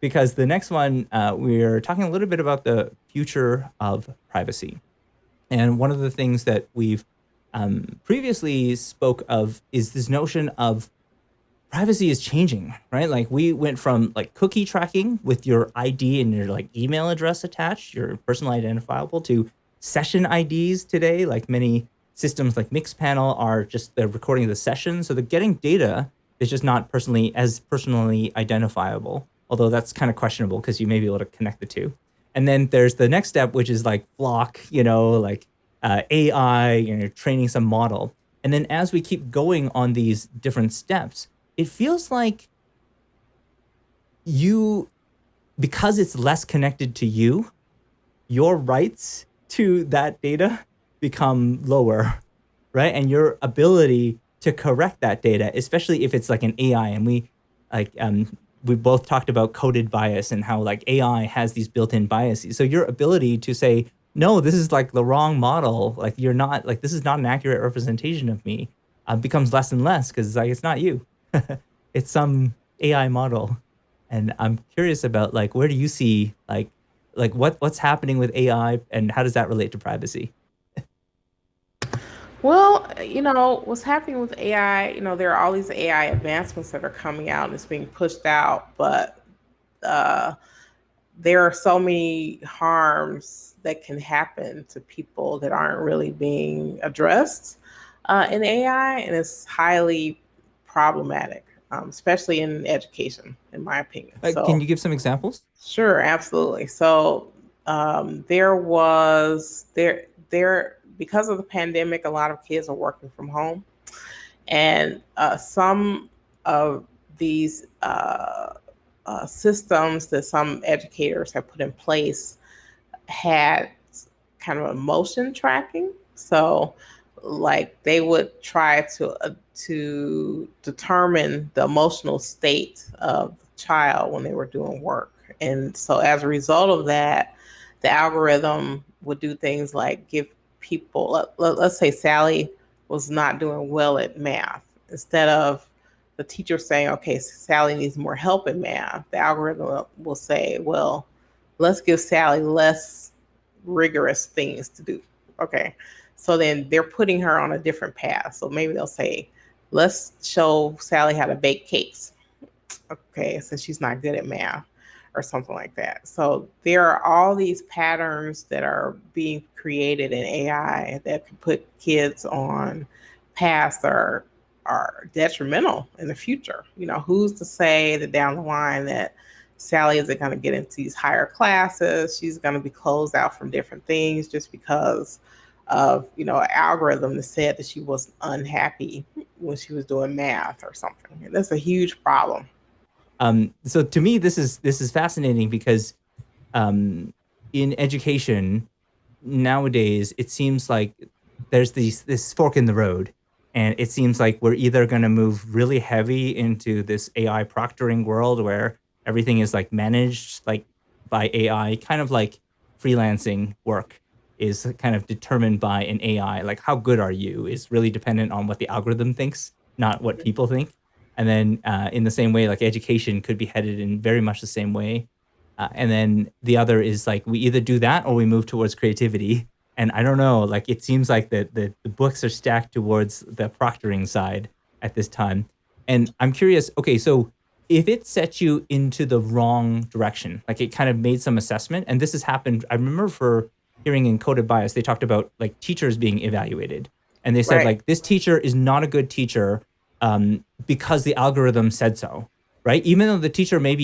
because the next one, uh, we're talking a little bit about the future of privacy. And one of the things that we've um, previously spoke of is this notion of privacy is changing, right? Like we went from like cookie tracking with your ID and your like email address attached, your personal identifiable to session IDs today. Like many systems like Mixpanel are just the recording of the session. So they're getting data that's just not personally as personally identifiable, although that's kind of questionable because you may be able to connect the two. And then there's the next step, which is like block, you know, like uh, AI, you know, training some model. And then as we keep going on these different steps, it feels like you, because it's less connected to you, your rights to that data become lower, right? And your ability to correct that data, especially if it's like an AI and we like um we both talked about coded bias and how like AI has these built-in biases. So your ability to say, no, this is like the wrong model, like you're not like this is not an accurate representation of me, uh, becomes less and less because like it's not you. it's some AI model. And I'm curious about like, where do you see like, like what, what's happening with AI and how does that relate to privacy? Well, you know, what's happening with AI, you know, there are all these AI advancements that are coming out and it's being pushed out, but uh, there are so many harms that can happen to people that aren't really being addressed uh, in AI, and it's highly problematic um, especially in education, in my opinion. Uh, so, can you give some examples? Sure, absolutely. So um, there was there there because of the pandemic, a lot of kids are working from home, and uh, some of these uh, uh, systems that some educators have put in place had kind of emotion tracking. So like they would try to uh, to determine the emotional state of the child when they were doing work and so as a result of that the algorithm would do things like give people let, let, let's say sally was not doing well at math instead of the teacher saying okay sally needs more help in math the algorithm will say well let's give sally less rigorous things to do okay so then they're putting her on a different path. So maybe they'll say, let's show Sally how to bake cakes. Okay, since she's not good at math or something like that. So there are all these patterns that are being created an AI that can put kids on paths that are are detrimental in the future. You know, who's to say that down the line that Sally isn't going to get into these higher classes? She's going to be closed out from different things just because of you know an algorithm that said that she was unhappy when she was doing math or something and that's a huge problem um, so to me this is this is fascinating because um, in education nowadays it seems like there's these this fork in the road and it seems like we're either going to move really heavy into this ai proctoring world where everything is like managed like by ai kind of like freelancing work is kind of determined by an AI. Like how good are you is really dependent on what the algorithm thinks, not what people think. And then uh, in the same way, like education could be headed in very much the same way. Uh, and then the other is like we either do that or we move towards creativity. And I don't know, like it seems like the, the, the books are stacked towards the proctoring side at this time. And I'm curious, okay, so if it sets you into the wrong direction, like it kind of made some assessment, and this has happened, I remember for hearing in Coded Bias, they talked about like teachers being evaluated. And they said right. like, this teacher is not a good teacher um, because the algorithm said so, right? Even though the teacher may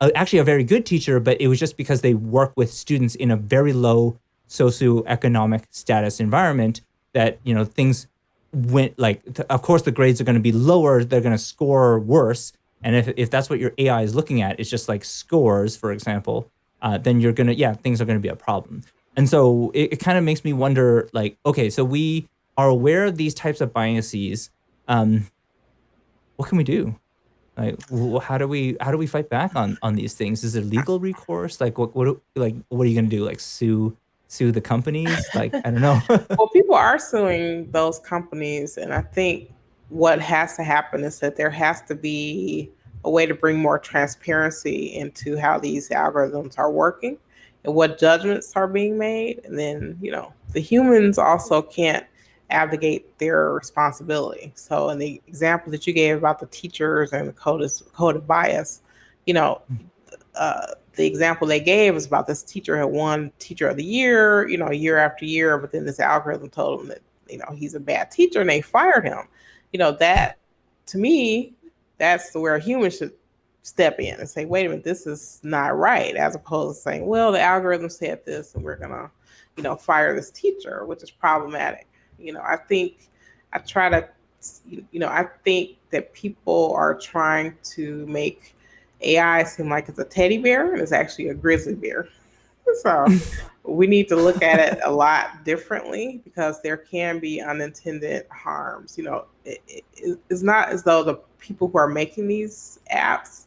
actually a very good teacher, but it was just because they work with students in a very low socioeconomic status environment that, you know, things went like, of course the grades are going to be lower, they're going to score worse. And if, if that's what your AI is looking at, it's just like scores, for example, uh, then you're going to, yeah, things are going to be a problem. And so it, it kind of makes me wonder, like, okay, so we are aware of these types of biases. Um, what can we do? Like, how do we how do we fight back on on these things? Is it legal recourse? Like, what what like what are you gonna do? Like, sue sue the companies? Like, I don't know. well, people are suing those companies, and I think what has to happen is that there has to be a way to bring more transparency into how these algorithms are working and what judgments are being made. And then, you know, the humans also can't abdicate their responsibility. So, in the example that you gave about the teachers and the code, code of bias, you know, uh, the example they gave was about this teacher had won teacher of the year, you know, year after year, but then this algorithm told him that, you know, he's a bad teacher and they fired him. You know, that to me, that's where a human should step in and say, wait a minute, this is not right, as opposed to saying, well, the algorithm said this and we're gonna, you know, fire this teacher, which is problematic. You know, I think I try to, you know, I think that people are trying to make AI seem like it's a teddy bear and it's actually a grizzly bear. So we need to look at it a lot differently because there can be unintended harms. You know, it, it, it's not as though the people who are making these apps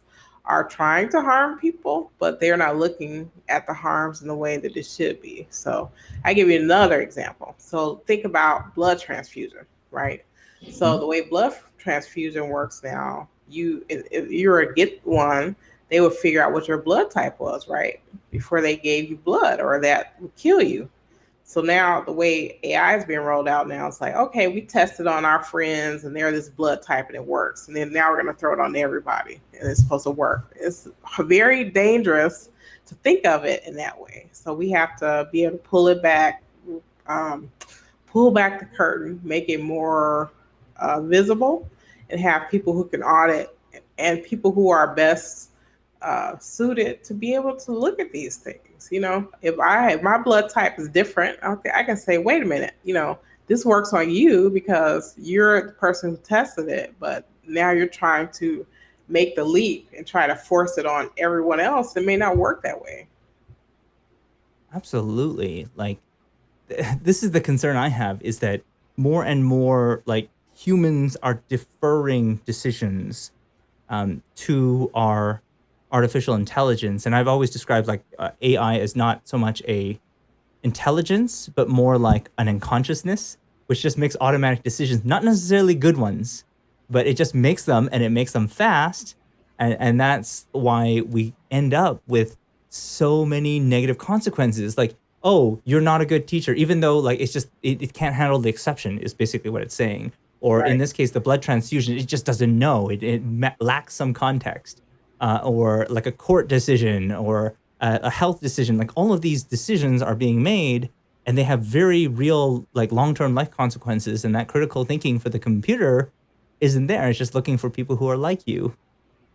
are trying to harm people, but they're not looking at the harms in the way that it should be. So I give you another example. So think about blood transfusion, right? So mm-hmm. the way blood transfusion works now, you if you were a get one, they would figure out what your blood type was, right? Before they gave you blood or that would kill you. So now the way AI is being rolled out now, it's like, okay, we tested on our friends and they're this blood type and it works. And then now we're going to throw it on everybody and it's supposed to work. It's very dangerous to think of it in that way. So we have to be able to pull it back, um, pull back the curtain, make it more uh, visible, and have people who can audit and people who are best uh, suited to be able to look at these things. You know, if I if my blood type is different, okay, I can say, wait a minute, you know, this works on you because you're the person who tested it, but now you're trying to make the leap and try to force it on everyone else. It may not work that way. Absolutely. Like this is the concern I have is that more and more like humans are deferring decisions um, to our artificial intelligence. And I've always described like uh, AI as not so much a intelligence, but more like an unconsciousness, which just makes automatic decisions, not necessarily good ones, but it just makes them and it makes them fast. And, and that's why we end up with so many negative consequences. Like, oh, you're not a good teacher, even though like it's just, it, it can't handle the exception is basically what it's saying. Or right. in this case, the blood transfusion, it just doesn't know. It, it lacks some context uh, or like a court decision or a, a health decision. Like all of these decisions are being made and they have very real like long-term life consequences and that critical thinking for the computer isn't there. It's just looking for people who are like you.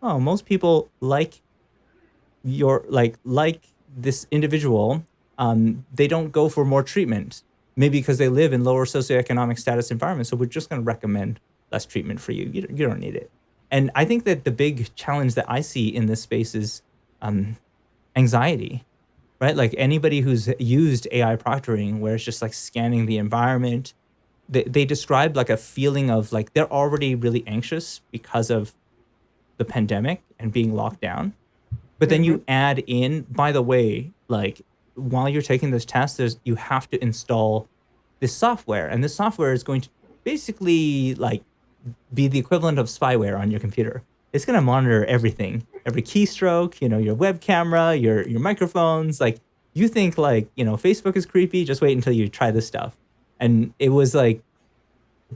Oh, most people like your like like this individual. Um, they don't go for more treatment, maybe because they live in lower socioeconomic status environments. So we're just going to recommend less treatment for you. You, you don't need it. And I think that the big challenge that I see in this space is um, anxiety, right? Like anybody who's used AI proctoring, where it's just like scanning the environment, they, they describe like a feeling of like they're already really anxious because of the pandemic and being locked down. But then you mm-hmm. add in, by the way, like while you're taking this test, there's you have to install this software, and this software is going to basically like be the equivalent of spyware on your computer. It's going to monitor everything, every keystroke, you know, your web camera, your your microphones. Like you think like, you know, Facebook is creepy, just wait until you try this stuff. And it was like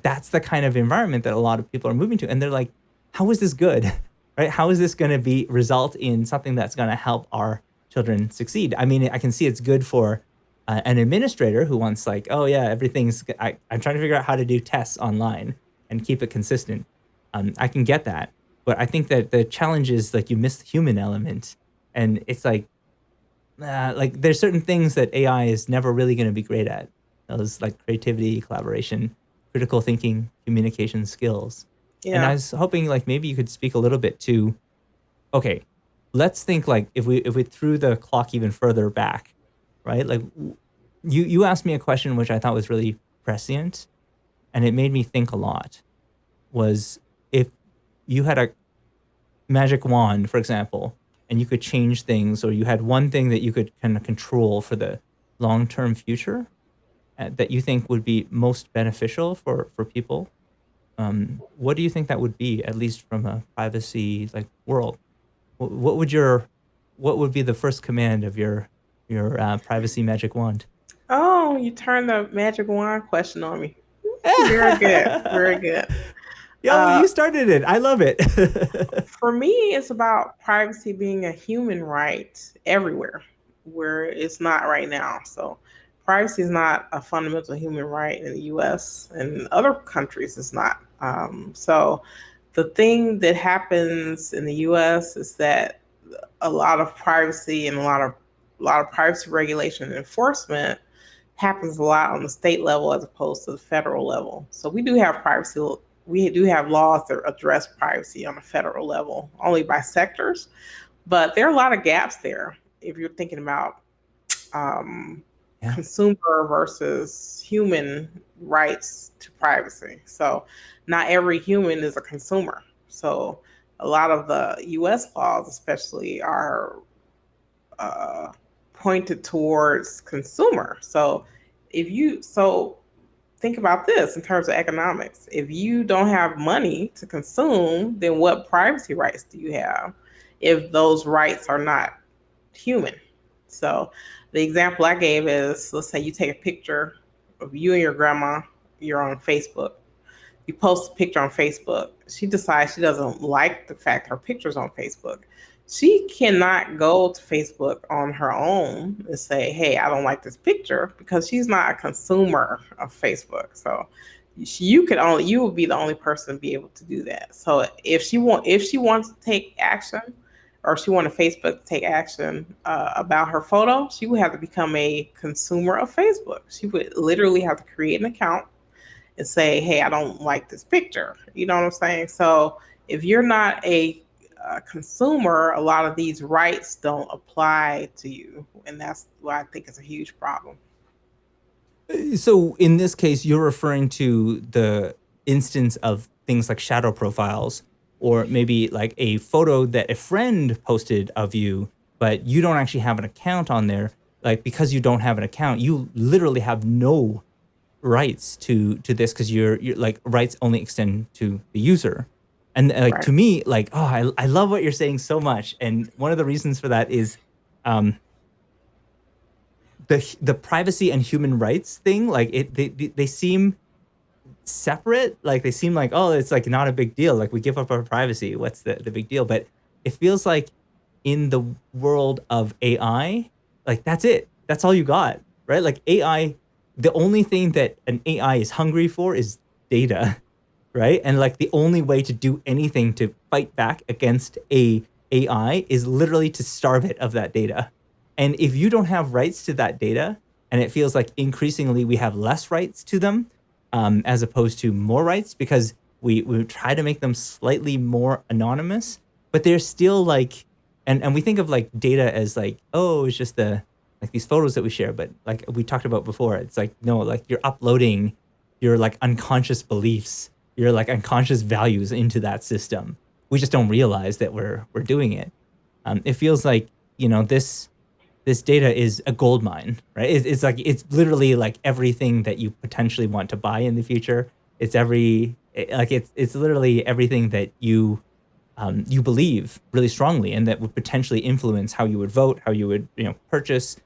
that's the kind of environment that a lot of people are moving to and they're like, how is this good? Right? How is this going to be result in something that's going to help our children succeed? I mean, I can see it's good for uh, an administrator who wants like, oh yeah, everything's I, I'm trying to figure out how to do tests online and keep it consistent. Um, I can get that, but I think that the challenge is like you miss the human element, and it's like, uh, like there's certain things that AI is never really going to be great at. Those like creativity, collaboration, critical thinking, communication skills. Yeah. And I was hoping like maybe you could speak a little bit to, okay, let's think like if we if we threw the clock even further back, right? Like you you asked me a question which I thought was really prescient and it made me think a lot was if you had a magic wand, for example, and you could change things, or you had one thing that you could kind of control for the long-term future uh, that you think would be most beneficial for for people, um, what do you think that would be, at least from a privacy like world? What, what would your what would be the first command of your your uh, privacy magic wand? Oh, you turned the magic wand question on me. Very good. Very good. Yo, Uh, you started it. I love it. for me, it's about privacy being a human right everywhere where it's not right now. So, privacy is not a fundamental human right in the US and other countries, it's not. Um, so, the thing that happens in the US is that a lot of privacy and a lot of a lot of privacy regulation and enforcement happens a lot on the state level as opposed to the federal level. So we do have privacy we do have laws that address privacy on a federal level, only by sectors, but there are a lot of gaps there if you're thinking about um, Yeah. consumer versus human rights to privacy. So not every human is a consumer. So a lot of the U.S. laws, especially, are uh, pointed towards consumer. So if you so think about this in terms of economics. If you don't have money to consume, then what privacy rights do you have if those rights are not human? So the example I gave is let's say you take a picture of you and your grandma, you're on Facebook. You post a picture on Facebook. She decides she doesn't like the fact her picture's on Facebook she cannot go to Facebook on her own and say, "Hey, I don't like this picture," because she's not a consumer of Facebook. So she, you could only you would be the only person to be able to do that. So if she want if she wants to take action, or she wanted Facebook to take action uh, about her photo, she would have to become a consumer of Facebook. She would literally have to create an account and say, "Hey, I don't like this picture." You know what I'm saying? So if you're not a uh, consumer, a lot of these rights don't apply to you, and that's why I think it's a huge problem. so in this case, you're referring to the instance of things like shadow profiles, or maybe like a photo that a friend posted of you, but you don't actually have an account on there. Like because you don't have an account, you literally have no rights to to this because your like rights only extend to the user. And uh, like Right. to me, like oh, I I love what you're saying so much. And one of the reasons for that is, um, the the privacy and human rights thing. Like it, they they, they seem separate. Like they seem like oh, it's like not a big deal. Like we give up our privacy. What's the the big deal? But it feels like in the world of AI, like that's it. That's all you got, right? Like AI, the only thing that an AI is hungry for is data, right? And like the only way to do anything to fight back against a AI is literally to starve it of that data. And if you don't have rights to that data, and it feels like increasingly we have less rights to them, um, as opposed to more rights, because we we try to make them slightly more anonymous, but they're still like, and and we think of like data as like, oh, it's just the like these photos that we share, but like we talked about before, it's like no, like you're uploading your like unconscious beliefs, your like unconscious values into that system. We just don't realize that we're we're doing it. Um, it feels like you know this this data is a gold mine, right? It's, it's like it's literally like everything that you potentially want to buy in the future. It's every like it's it's literally everything that you um, you believe really strongly, and that would potentially influence how you would vote, how you would you know purchase.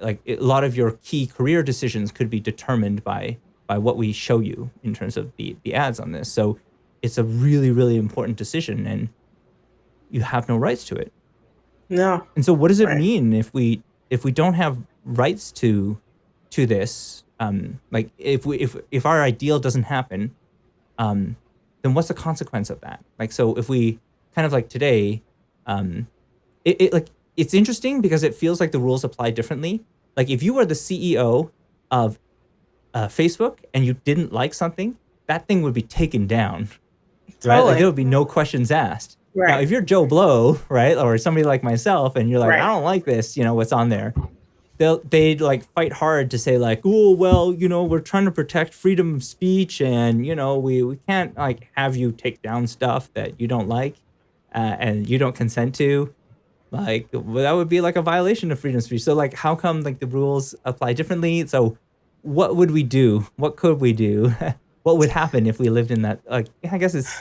Like a lot of your key career decisions could be determined by by what we show you in terms of the the ads on this. So it's a really really important decision, and you have no rights to it. No, And so what does it Right. mean if we if we don't have rights to to this? Um, like if we if if our ideal doesn't happen, um, then what's the consequence of that? Like so if we kind of like today, um, it, it like it's interesting because it feels like the rules apply differently. Like if you are the CEO of uh, Facebook and you didn't like something, that thing would be taken down, right? Like there would be no questions asked. Now, if you're Joe Blow, right, or somebody like myself, and you're like, Right. I don't like this, you know, what's on there, they'll they'd like fight hard to say like, oh well, you know, we're trying to protect freedom of speech, and you know, we we can't like have you take down stuff that you don't like, uh, and you don't consent to. Like well, that would be like a violation of freedom of speech. So like, how come like the rules apply differently? So, what would we do? What could we do what would happen if we lived in that? Like, I guess it's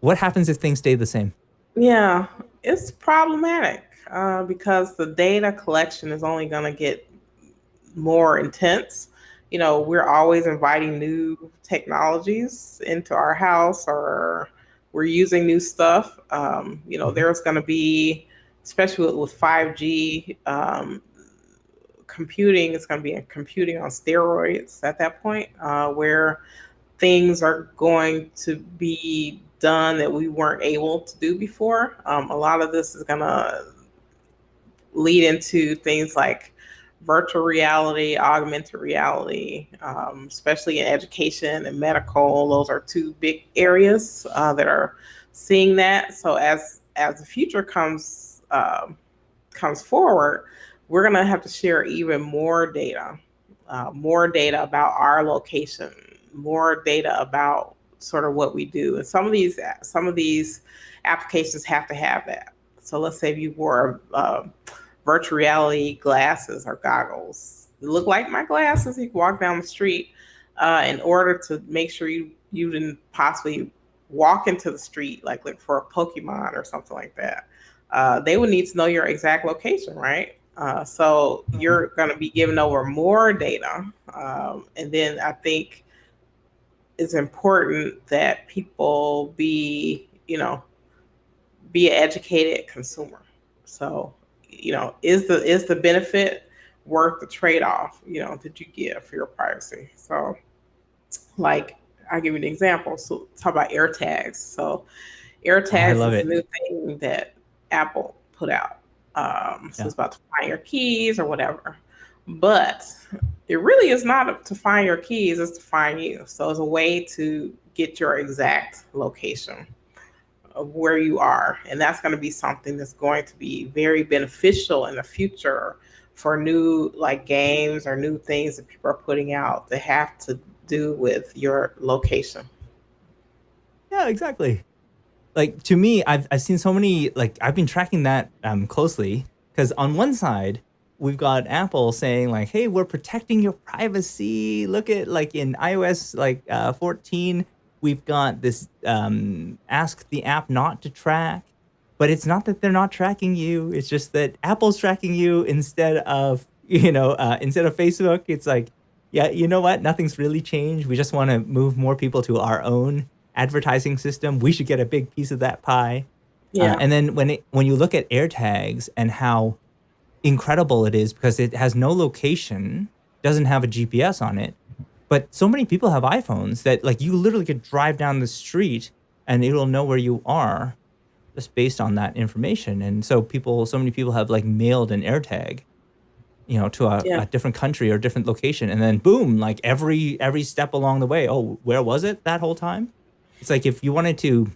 what happens if things stay the same. Yeah, it's problematic uh, because the data collection is only going to get more intense. You know, we're always inviting new technologies into our house or we're using new stuff. Um, you know, mm-hmm. there's going to be, especially with, with 5G, um, computing is going to be a computing on steroids at that point, uh, where things are going to be done that we weren't able to do before. Um, a lot of this is going to lead into things like virtual reality, augmented reality, um, especially in education and medical. Those are two big areas uh, that are seeing that. So as as the future comes uh, comes forward, we're going to have to share even more data, uh, more data about our location, more data about sort of what we do. And some of these some of these applications have to have that. So let's say if you wore uh, virtual reality glasses or goggles, look like my glasses. You walk down the street uh, in order to make sure you you didn't possibly walk into the street like look for a Pokemon or something like that. Uh, they would need to know your exact location, right? Uh, so mm-hmm. you're going to be giving over more data, um, and then I think it's important that people be, you know, be an educated consumer. So, you know, is the is the benefit worth the trade-off, you know, that you get for your privacy? So, like, I'll give you an example. So, talk about AirTags. So, AirTags is a new thing that Apple put out. Um, so yeah. it's about to find your keys or whatever. But it really is not to find your keys, it's to find you. So it's a way to get your exact location of where you are. And that's going to be something that's going to be very beneficial in the future for new like games or new things that people are putting out that have to do with your location. Yeah, exactly. Like to me, I've I've seen so many like I've been tracking that um closely because on one side we've got Apple saying like, "Hey, we're protecting your privacy." Look at like in iOS like uh, 14, we've got this um, ask the app not to track, but it's not that they're not tracking you. It's just that Apple's tracking you instead of you know uh, instead of Facebook. It's like, yeah, you know what? Nothing's really changed. We just want to move more people to our own advertising system. We should get a big piece of that pie. Uh, yeah. Uh, and then when it when you look at AirTags and how incredible it is because it has no location, doesn't have a GPS on it. But so many people have iPhones that like you literally could drive down the street and it'll know where you are just based on that information. And so people, so many people have like mailed an AirTag, you know, to a, yeah. a different country or different location. And then boom, like every, every step along the way, oh, where was it that whole time? It's like if you wanted to,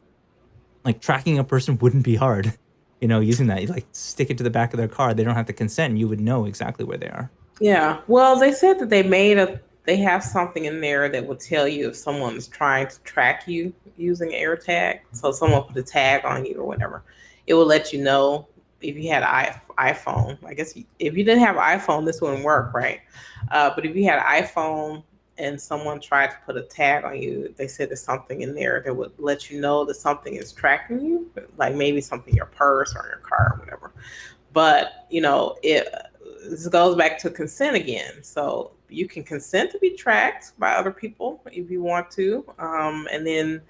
like tracking a person wouldn't be hard you know, using that. You like stick it to the back of their car. They don't have to consent. You would know exactly where they are. Yeah. Well, they said that they made a they have something in there that will tell you if someone's trying to track you using AirTag. So someone put a tag on you or whatever. It will let you know if you had an iPhone. I guess if you didn't have an iPhone, this wouldn't work, right? Uh, but if you had an iPhone and someone tried to put a tag on you, they said there's something in there that would let you know that something is tracking you, like maybe something in your purse or in your car or whatever. But you know, it this goes back to consent again. So you can consent to be tracked by other people if you want to, um, and then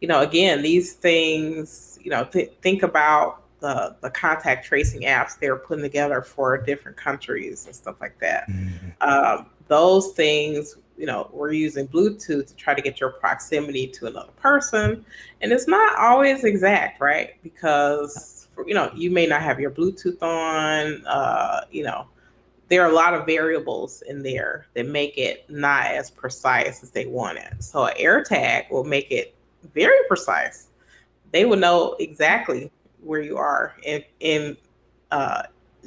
you know, again, these things, you know, th- think about the, the contact tracing apps they're putting together for different countries and stuff like that. Mm-hmm. Um, those things you know, we're using Bluetooth to try to get your proximity to another person. And it's not always exact, right? Because, you know, you may not have your Bluetooth on, uh, you know, there are a lot of variables in there that make it not as precise as they want it. So an AirTag will make it very precise. They will know exactly where you are in, in uh,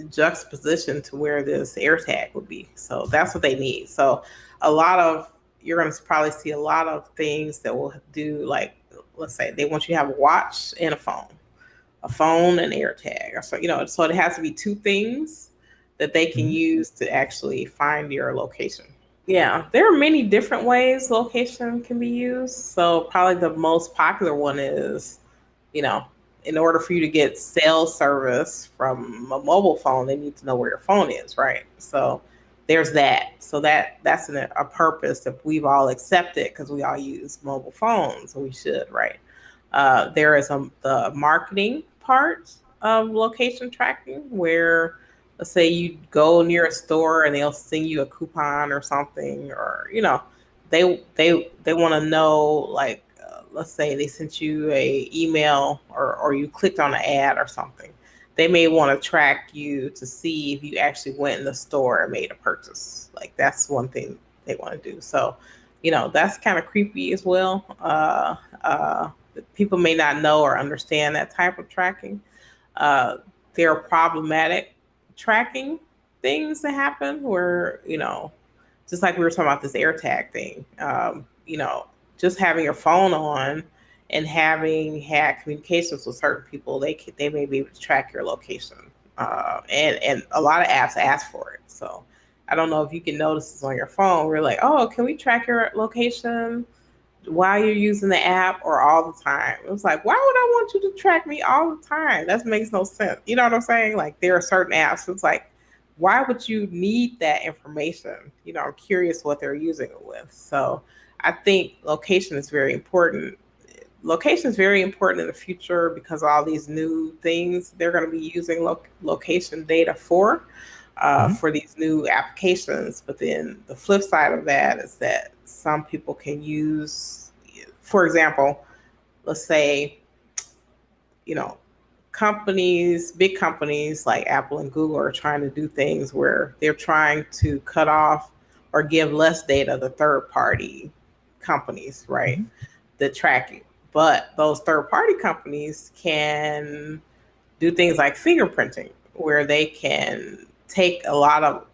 juxtaposition to where this AirTag would be. So that's what they need. So a lot of you're going to probably see a lot of things that will do like let's say they want you to have a watch and a phone a phone and AirTag so you know so it has to be two things that they can mm-hmm. use to actually find your location Yeah, there are many different ways location can be used. So probably the most popular one is, you know, in order for you to get cell service from a mobile phone, they need to know where your phone is, right? So there's that. So that that's an, a purpose that we've all accepted because we all use mobile phones, we should, right? Uh, there is a, the marketing part of location tracking where let's say you go near a store and they'll send you a coupon or something or you know they they they want to know like uh, let's say they sent you a email or or you clicked on an ad or something they may want to track you to see if you actually went in the store and made a purchase. Like that's one thing they want to do. So you know that's kind of creepy as well. Uh, uh, people may not know or understand that type of tracking. Uh, they're problematic tracking things that happen where, you know, just like we were talking about this AirTag thing, um, you know, just having your phone on and having had communications with certain people, they they may be able to track your location. Uh, and and a lot of apps ask for it. So I don't know if you can notice this on your phone. We're like, oh, can we track your location? while you're using the app or all the time. It was like, why would I want you to track me all the time? That makes no sense. You know what I'm saying? Like there are certain apps. It's like, why would you need that information? You know, I'm curious what they're using it with. So I think location is very important. Location is very important in the future because all these new things they're going to be using lo- location data for. Uh, mm-hmm. For these new applications, but then the flip side of that is that some people can use, for example, let's say, you know, companies, big companies like Apple and Google are trying to do things where they're trying to cut off or give less data to third party companies, right? Mm-hmm. The tracking. But those third party companies can do things like fingerprinting, where they can take a lot of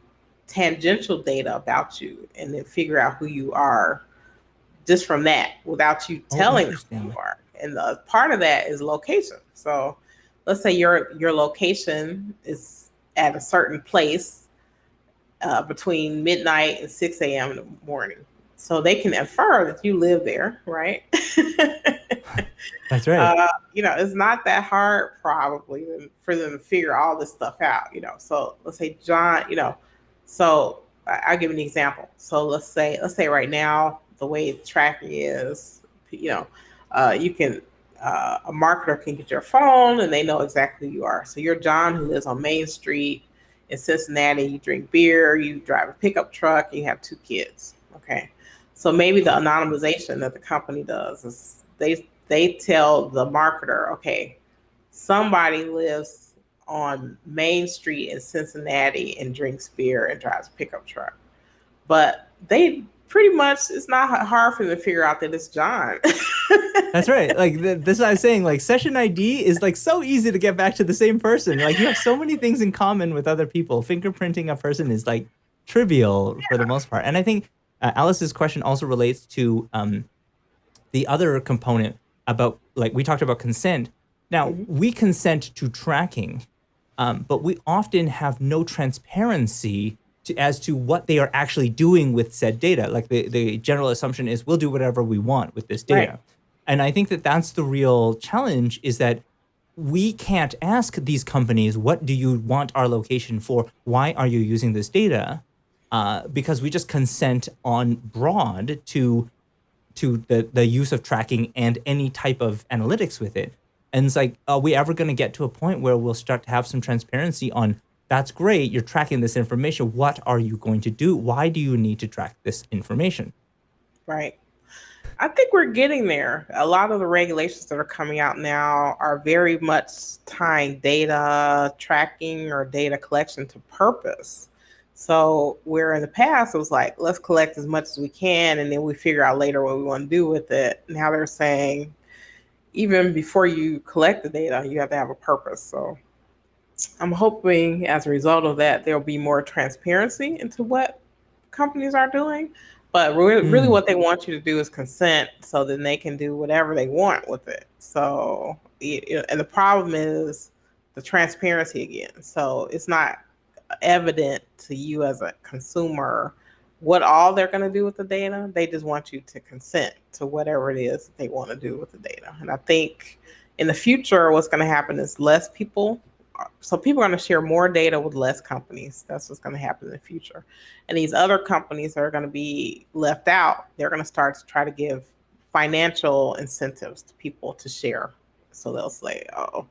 tangential data about you and then figure out who you are just from that without you oh, telling oh, who you are. And the part of that is location. So let's say your your location is at a certain place uh, between midnight and 6 a.m. in the morning. So they can infer that you live there, right? That's right. Uh, you know, it's not that hard probably for them to figure all this stuff out, you know. So let's say John, you know, so I'll give an example. So let's say let's say right now the way tracking is, you know, uh, you can uh, a marketer can get your phone and they know exactly who you are. So you're John who lives on Main Street in Cincinnati. You drink beer, you drive a pickup truck, you have two kids. Okay, so maybe the anonymization that the company does is they they tell the marketer, okay, somebody lives on Main Street in Cincinnati and drinks beer and drives a pickup truck. But they pretty much it's not hard for them to figure out that it's John. That's right. Like this is what I was saying. Like session ID is like so easy to get back to the same person. Like you have so many things in common with other people. Fingerprinting a person is like trivial yeah. for the most part. And I think uh, Alice's question also relates to um, the other component about like we talked about consent. Now mm-hmm. we consent to tracking, um, but we often have no transparency to, as to what they are actually doing with said data. Like the, the general assumption is we'll do whatever we want with this data. Right. And I think that that's the real challenge is that we can't ask these companies, what do you want our location for? Why are you using this data? Uh, because we just consent on broad to to the, the use of tracking and any type of analytics with it. And it's like, are we ever going to get to a point where we'll start to have some transparency on that's great, you're tracking this information. What are you going to do? Why do you need to track this information? Right. I think we're getting there. A lot of the regulations that are coming out now are very much tying data tracking or data collection to purpose. So, where in the past it was like, let's collect as much as we can and then we figure out later what we want to do with it. Now they're saying, even before you collect the data, you have to have a purpose. So I'm hoping as a result of that, there'll be more transparency into what companies are doing. But really, mm. really, what they want you to do is consent so then they can do whatever they want with it. So, and the problem is the transparency again. So it's not evident to you as a consumer what all they're going to do with the data. They just want you to consent to whatever it is that they want to do with the data. And I think in the future, what's going to happen is less people. So people are going to share more data with less companies. That's what's going to happen in the future. And these other companies are going to be left out, they're going to start to try to give financial incentives to people to share. So they'll say, oh,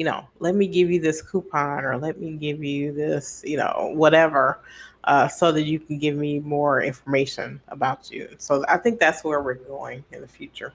you know, let me give you this coupon or let me give you this, you know, whatever uh, so that you can give me more information about you. So I think that's where we're going in the future.